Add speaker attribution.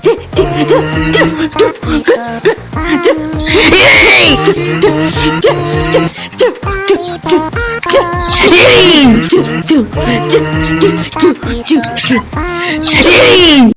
Speaker 1: Hey! Yay!